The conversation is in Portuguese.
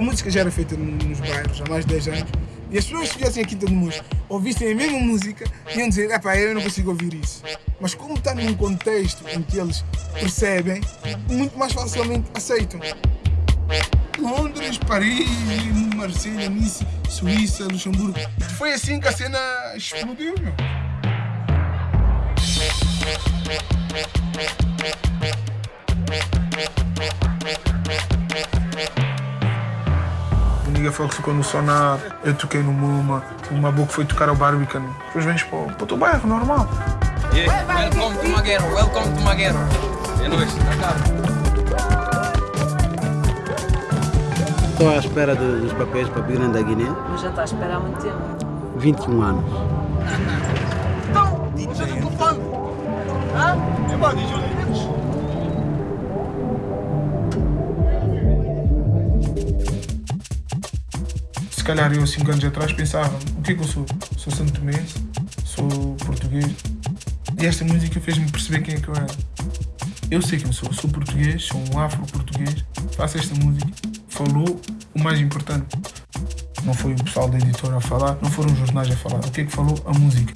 a música já era feita nos bairros há mais de 10 anos e as pessoas que estivessem aqui todo mundo ouvissem a mesma música iam dizer, epá, eu não consigo ouvir isso. Mas como está num contexto em que eles percebem, muito mais facilmente aceitam. Londres, Paris, Marselha, Nice, Suíça, Luxemburgo. Foi assim que a cena explodiu, meu. O Nigga Fox ficou no Sonar, eu toquei no Muma, o Mabuco foi tocar ao Barbican. Depois vens para, o- para o teu bairro, normal. Yeah. Welcome to Maguero, welcome to Maguero. É nóis, tá caro. Estou à espera de- dos papéis para vir da Guiné. Mas já está a esperar há muito tempo. 21 anos. Se calhar eu, 5 anos atrás, pensava: o que é que eu sou? Sou santo tomense, sou português. E esta música fez-me perceber quem é que eu era. Eu sei quem sou, sou português, sou um afro-português, faço esta música. Falou o mais importante. Não foi o pessoal da editora a falar, não foram os jornais a falar. O que é que falou? A música.